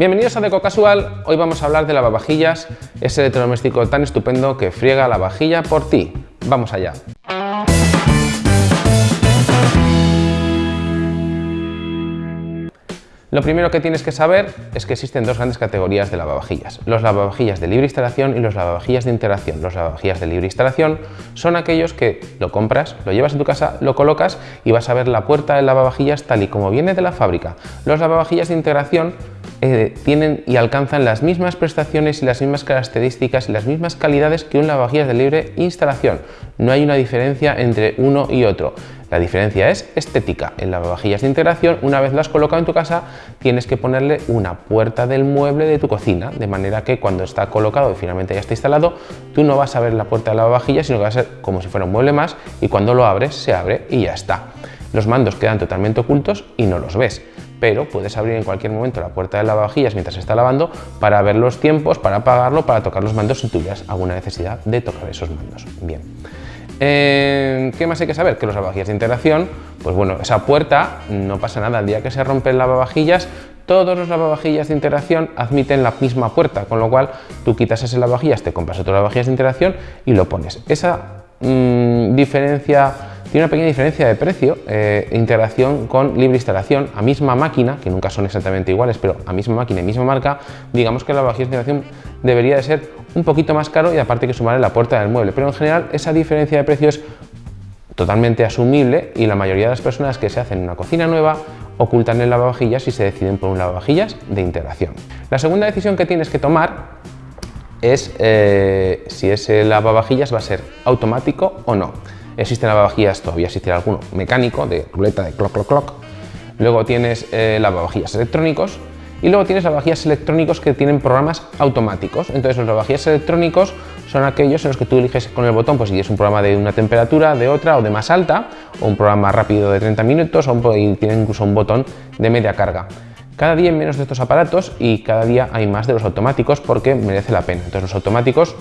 Bienvenidos a Deco Casual, hoy vamos a hablar de lavavajillas, ese electrodoméstico tan estupendo que friega la vajilla por ti. Vamos allá. Lo primero que tienes que saber es que existen dos grandes categorías de lavavajillas. Los lavavajillas de libre instalación y los lavavajillas de integración. Los lavavajillas de libre instalación son aquellos que lo compras, lo llevas en tu casa, lo colocas y vas a ver la puerta del lavavajillas tal y como viene de la fábrica. Los lavavajillas de integración eh, tienen y alcanzan las mismas prestaciones y las mismas características y las mismas calidades que un lavavajillas de libre instalación. No hay una diferencia entre uno y otro. La diferencia es estética. En lavavajillas de integración, una vez lo has colocado en tu casa, tienes que ponerle una puerta del mueble de tu cocina, de manera que cuando está colocado y finalmente ya está instalado, tú no vas a ver la puerta de lavavajillas, sino que va a ser como si fuera un mueble más y cuando lo abres, se abre y ya está. Los mandos quedan totalmente ocultos y no los ves, pero puedes abrir en cualquier momento la puerta de lavavajillas mientras se está lavando para ver los tiempos, para apagarlo, para tocar los mandos si tuvieras alguna necesidad de tocar esos mandos. Bien. Eh, ¿Qué más hay que saber? Que los lavavajillas de integración, pues bueno, esa puerta no pasa nada, el día que se rompe el lavavajillas, todos los lavavajillas de integración admiten la misma puerta, con lo cual tú quitas ese lavavajillas, te compras otro lavavajillas de integración y lo pones. Esa mm, diferencia tiene una pequeña diferencia de precio, eh, integración con libre instalación, a misma máquina, que nunca son exactamente iguales, pero a misma máquina y misma marca, digamos que la lavavajillas de integración debería de ser un poquito más caro y aparte que sumarle la puerta del mueble, pero en general esa diferencia de precio es totalmente asumible y la mayoría de las personas que se hacen una cocina nueva ocultan el lavavajillas y se deciden por un lavavajillas de integración. La segunda decisión que tienes que tomar es eh, si ese lavavajillas va a ser automático o no. Existen lavavajillas, todavía existe alguno mecánico, de ruleta, de clock, clock, clock. Luego tienes eh, lavavajillas electrónicos y luego tienes lavavajillas electrónicos que tienen programas automáticos. Entonces los lavavajillas electrónicos son aquellos en los que tú eliges con el botón pues si es un programa de una temperatura, de otra o de más alta, o un programa rápido de 30 minutos, o y tiene incluso un botón de media carga. Cada día hay menos de estos aparatos y cada día hay más de los automáticos porque merece la pena. Entonces los automáticos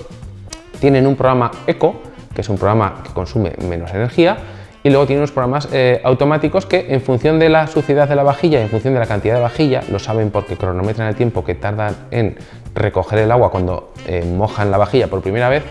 tienen un programa eco que es un programa que consume menos energía, y luego tiene unos programas eh, automáticos que en función de la suciedad de la vajilla y en función de la cantidad de vajilla, lo saben porque cronometran el tiempo que tardan en recoger el agua cuando eh, mojan la vajilla por primera vez,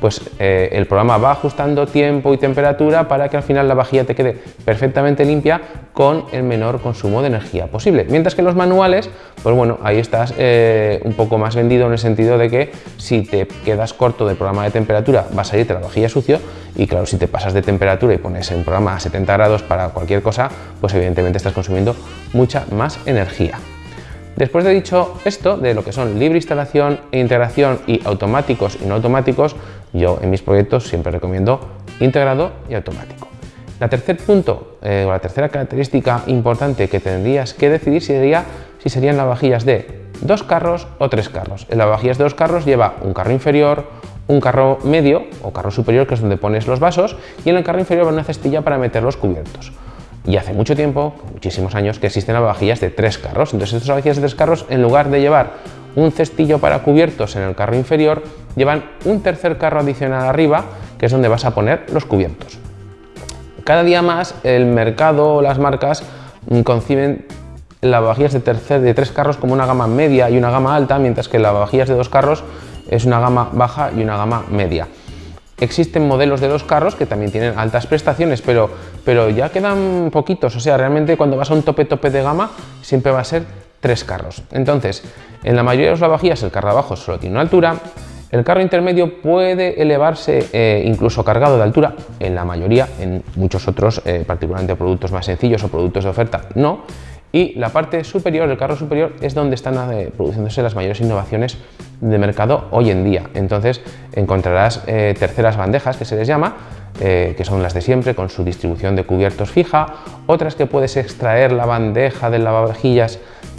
pues eh, el programa va ajustando tiempo y temperatura para que al final la vajilla te quede perfectamente limpia con el menor consumo de energía posible. Mientras que los manuales, pues bueno, ahí estás eh, un poco más vendido en el sentido de que si te quedas corto del programa de temperatura va a salirte la vajilla sucio y claro, si te pasas de temperatura y pones un programa a 70 grados para cualquier cosa, pues evidentemente estás consumiendo mucha más energía. Después de dicho esto, de lo que son libre instalación e integración y automáticos y no automáticos, yo en mis proyectos siempre recomiendo integrado y automático. La tercer punto, eh, o la tercera característica importante que tendrías que decidir sería si serían lavavajillas de dos carros o tres carros. El lavavajillas de dos carros lleva un carro inferior, un carro medio o carro superior, que es donde pones los vasos, y en el carro inferior va una cestilla para meter los cubiertos. Y hace mucho tiempo, muchísimos años, que existen lavavajillas de tres carros. Entonces estas lavavajillas de tres carros, en lugar de llevar un cestillo para cubiertos en el carro inferior, llevan un tercer carro adicional arriba, que es donde vas a poner los cubiertos. Cada día más el mercado o las marcas conciben lavavajillas de, tercer, de tres carros como una gama media y una gama alta, mientras que lavavajillas de dos carros es una gama baja y una gama media. Existen modelos de los carros que también tienen altas prestaciones, pero, pero ya quedan poquitos. O sea, realmente cuando vas a un tope tope de gama siempre va a ser tres carros. Entonces, en la mayoría de los lavavajillas el carro de abajo solo tiene una altura, el carro intermedio puede elevarse eh, incluso cargado de altura, en la mayoría, en muchos otros, eh, particularmente productos más sencillos o productos de oferta, no. Y la parte superior, el carro superior, es donde están eh, produciéndose las mayores innovaciones de mercado hoy en día. Entonces encontrarás terceras bandejas que se les llama, eh, que son las de siempre con su distribución de cubiertos fija, otras que puedes extraer la bandeja de lavavajillas,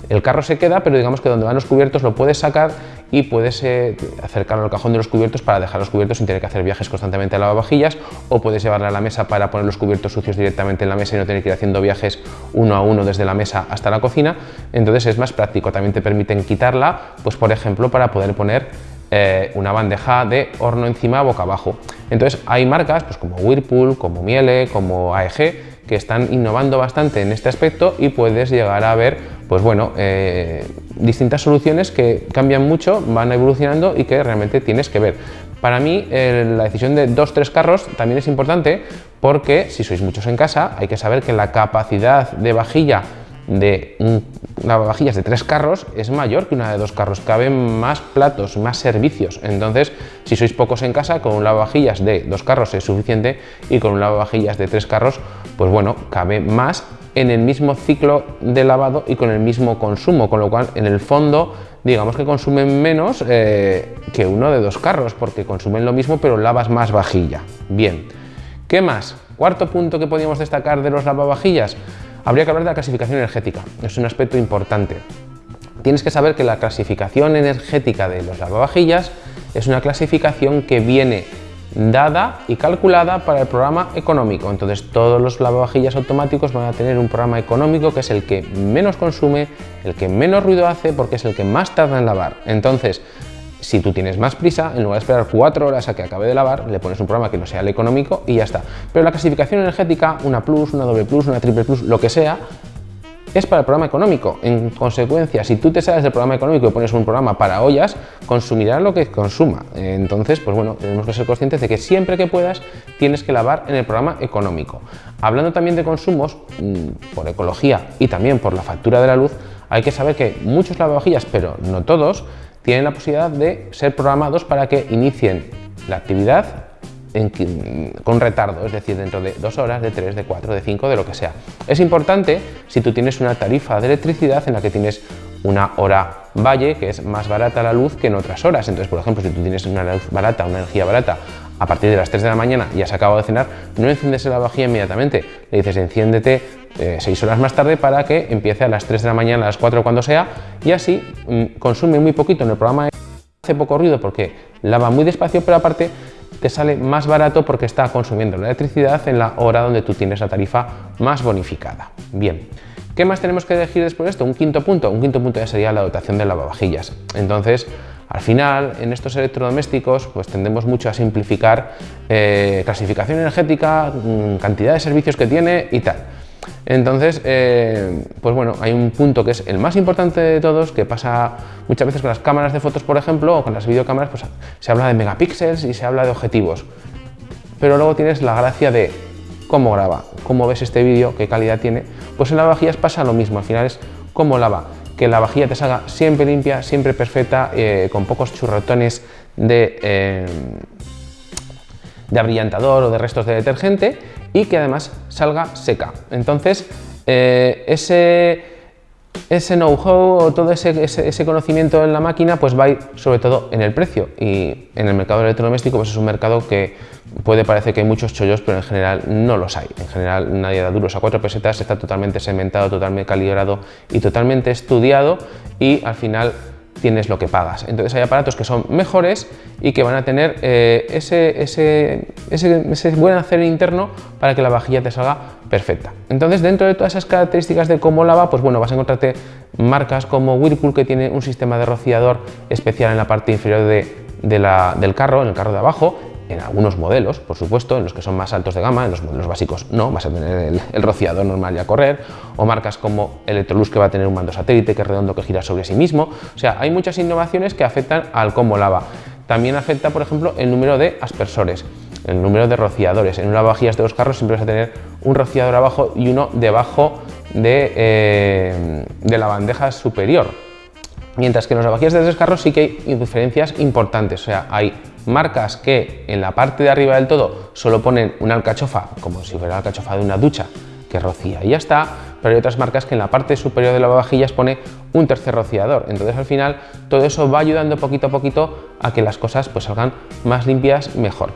el carro se queda, pero digamos que donde van los cubiertos lo puedes sacar y puedes eh, acercarlo al cajón de los cubiertos para dejar los cubiertos sin tener que hacer viajes constantemente a lavavajillas o puedes llevarla a la mesa para poner los cubiertos sucios directamente en la mesa y no tener que ir haciendo viajes uno a uno desde la mesa hasta la cocina, entonces es más práctico, también te permiten quitarla, pues por ejemplo para poder poner eh, una bandeja de horno encima boca abajo. Entonces hay marcas pues como Whirlpool, como Miele, como AEG que están innovando bastante en este aspecto y puedes llegar a ver pues bueno, eh, distintas soluciones que cambian mucho, van evolucionando y que realmente tienes que ver. Para mí la decisión de dos tres carros también es importante porque si sois muchos en casa hay que saber que la capacidad de vajilla de lavavajillas de tres carros es mayor que una de dos carros, caben más platos, más servicios. Entonces, si sois pocos en casa, con un lavavajillas de dos carros es suficiente y con un lavavajillas de tres carros, pues bueno, cabe más en el mismo ciclo de lavado y con el mismo consumo, con lo cual en el fondo digamos que consumen menos eh, que uno de dos carros, porque consumen lo mismo pero lavas más vajilla. Bien, ¿qué más? Cuarto punto que podríamos destacar de los lavavajillas, habría que hablar de la clasificación energética. Es un aspecto importante. Tienes que saber que la clasificación energética de los lavavajillas es una clasificación que viene dada y calculada para el programa económico. Entonces todos los lavavajillas automáticos van a tener un programa económico que es el que menos consume, el que menos ruido hace porque es el que más tarda en lavar. Entonces si tú tienes más prisa, en lugar de esperar cuatro horas a que acabe de lavar, le pones un programa que no sea el económico y ya está. Pero la clasificación energética, una plus, una doble plus, una triple plus, lo que sea, es para el programa económico. En consecuencia, si tú te sales del programa económico y pones un programa para ollas, consumirá lo que consuma. Entonces, pues bueno, tenemos que ser conscientes de que siempre que puedas tienes que lavar en el programa económico. Hablando también de consumos, mm, por ecología y también por la factura de la luz, hay que saber que muchos lavavajillas, pero no todos, tienen la posibilidad de ser programados para que inicien la actividad con retardo, es decir, dentro de dos horas, de tres, de cuatro, de cinco, de lo que sea. Es importante si tú tienes una tarifa de electricidad en la que tienes una hora valle, que es más barata la luz que en otras horas. Entonces, por ejemplo, si tú tienes una luz barata, una energía barata, a partir de las 3 de la mañana y has acabado de cenar, no enciendes la vajilla inmediatamente. Le dices, enciéndete eh, seis horas más tarde para que empiece a las 3 de la mañana, a las 4 cuando sea, y así mm, consume muy poquito en el programa, hace poco ruido porque lava muy despacio, pero aparte te sale más barato porque está consumiendo la electricidad en la hora donde tú tienes la tarifa más bonificada. Bien, ¿qué más tenemos que elegir después de esto? Un quinto punto, un quinto punto ya sería la dotación de lavavajillas. Entonces, al final, en estos electrodomésticos, pues tendemos mucho a simplificar eh, clasificación energética, mm, cantidad de servicios que tiene y tal. Entonces, eh, pues bueno, hay un punto que es el más importante de todos, que pasa muchas veces con las cámaras de fotos, por ejemplo, o con las videocámaras, pues se habla de megapíxeles y se habla de objetivos. Pero luego tienes la gracia de cómo graba, cómo ves este vídeo, qué calidad tiene. Pues en las vajillas pasa lo mismo, al final es cómo lava, que la vajilla te salga siempre limpia, siempre perfecta, eh, con pocos churrotones de... Eh, de abrillantador o de restos de detergente y que además salga seca. Entonces, eh, ese, ese know-how o todo ese, ese, conocimiento en la máquina pues va sobre todo en el precio y en el mercado electrodoméstico pues es un mercado que puede parecer que hay muchos chollos pero en general no los hay. En general nadie da duros a cuatro pesetas, está totalmente segmentado, totalmente calibrado y totalmente estudiado y al final tienes lo que pagas. Entonces hay aparatos que son mejores y que van a tener eh, ese, ese, ese, buen hacer interno para que la vajilla te salga perfecta. Entonces dentro de todas esas características de cómo lava, pues bueno, vas a encontrarte marcas como Whirlpool que tiene un sistema de rociador especial en la parte inferior de, la, del carro, en el carro de abajo, en algunos modelos, por supuesto, en los que son más altos de gama, en los modelos básicos no, vas a tener el, rociador normal y a correr, o marcas como Electrolux que va a tener un mando satélite que es redondo que gira sobre sí mismo. O sea, hay muchas innovaciones que afectan al cómo lava. También afecta, por ejemplo, el número de aspersores, el número de rociadores. En una vajilla de dos carros siempre vas a tener un rociador abajo y uno debajo de, eh, de la bandeja superior. Mientras que en las vajillas de tres carros sí que hay diferencias importantes, o sea, hay marcas que en la parte de arriba del todo solo ponen una alcachofa, como si fuera la alcachofa de una ducha, que rocía y ya está, pero hay otras marcas que en la parte superior de lavavajillas pone un tercer rociador. Entonces al final todo eso va ayudando poquito a poquito a que las cosas pues salgan más limpias mejor.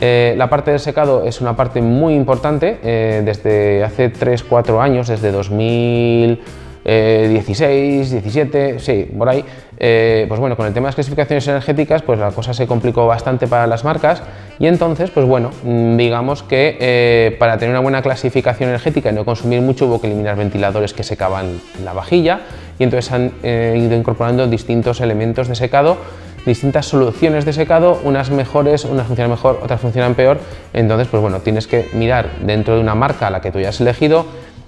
Eh, la parte del secado es una parte muy importante, eh, desde hace 3-4 años, desde 2000 16, eh, 17, sí, por ahí, eh, pues bueno, con el tema de las clasificaciones energéticas, pues la cosa se complicó bastante para las marcas. Y entonces, pues bueno, mm, digamos que eh, para tener una buena clasificación energética y no consumir mucho hubo que eliminar ventiladores que secaban la vajilla. Y entonces han ido incorporando distintos elementos de secado distintas soluciones de secado, unas mejores, unas funcionan mejor, otras funcionan peor, entonces pues bueno, tienes que mirar dentro de una marca a la que tú hayas elegido,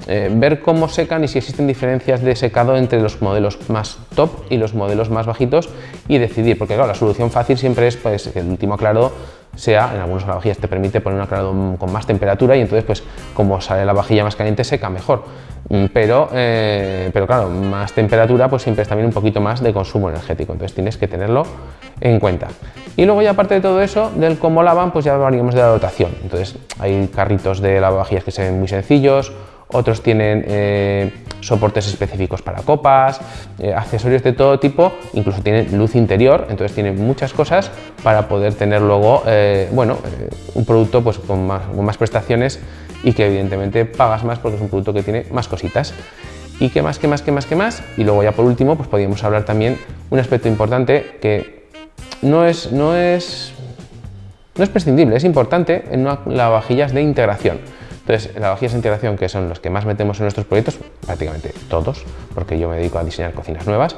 eh, ver cómo secan y si existen diferencias de secado entre los modelos más top y los modelos más bajitos y decidir, porque claro, la solución fácil siempre es pues, que el último aclarado sea, en algunas lavavajillas te permite poner un aclarado con más temperatura y entonces pues como sale la vajilla más caliente seca mejor. Mm, pero, eh, pero claro, más temperatura pues siempre es también un poquito más de consumo energético, entonces tienes que tenerlo en cuenta. Y luego ya aparte de todo eso, del cómo lavan, pues ya hablaríamos de la dotación. Entonces hay carritos de lavavajillas que se ven muy sencillos, otros tienen eh, soportes específicos para copas, eh, accesorios de todo tipo, incluso tienen luz interior, entonces tienen muchas cosas para poder tener luego bueno, un producto pues, con, más, con más prestaciones y que evidentemente pagas más porque es un producto que tiene más cositas. ¿Y qué más, qué más, qué más, qué más? Y luego ya por último, pues podríamos hablar también un aspecto importante que no es, no es, no es prescindible, es importante en una lavavajillas de integración. Entonces, lavavajillas de integración, que son los que más metemos en nuestros proyectos, prácticamente todos, porque yo me dedico a diseñar cocinas nuevas,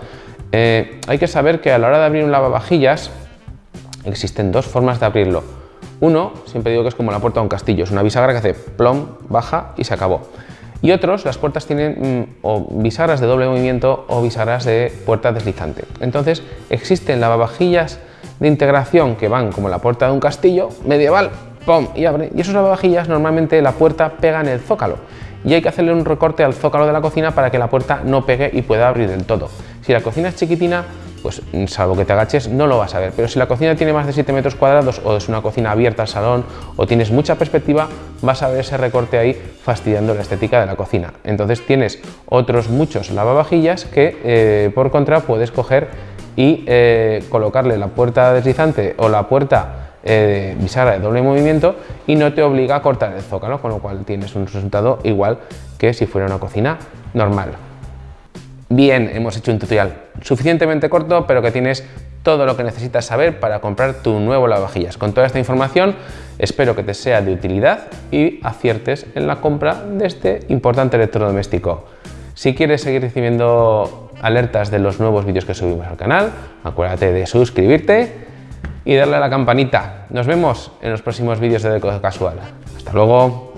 eh, hay que saber que a la hora de abrir un lavavajillas existen dos formas de abrirlo uno, siempre digo que es como la puerta de un castillo, es una bisagra que hace plom, baja y se acabó. Y otros, las puertas tienen mm, o bisagras de doble movimiento o bisagras de puerta deslizante. Entonces, existen lavavajillas de integración que van como la puerta de un castillo medieval, ¡pum! y abre. Y esos lavavajillas normalmente la puerta pega en el zócalo y hay que hacerle un recorte al zócalo de la cocina para que la puerta no pegue y pueda abrir del todo. Si la cocina es chiquitina, pues salvo que te agaches no lo vas a ver. Pero si la cocina tiene más de 7 metros cuadrados o es una cocina abierta al salón o tienes mucha perspectiva, vas a ver ese recorte ahí fastidiando la estética de la cocina. Entonces tienes otros muchos lavavajillas que eh, por contra puedes coger y eh, colocarle la puerta deslizante o la puerta eh, de doble movimiento y no te obliga a cortar el zócalo, con lo cual tienes un resultado igual que si fuera una cocina normal. Bien, hemos hecho un tutorial suficientemente corto, pero que tienes todo lo que necesitas saber para comprar tu nuevo lavavajillas. Con toda esta información espero que te sea de utilidad y aciertes en la compra de este importante electrodoméstico. Si quieres seguir recibiendo alertas de los nuevos vídeos que subimos al canal, acuérdate de suscribirte y darle a la campanita. Nos vemos en los próximos vídeos de Deco Casual. Hasta luego.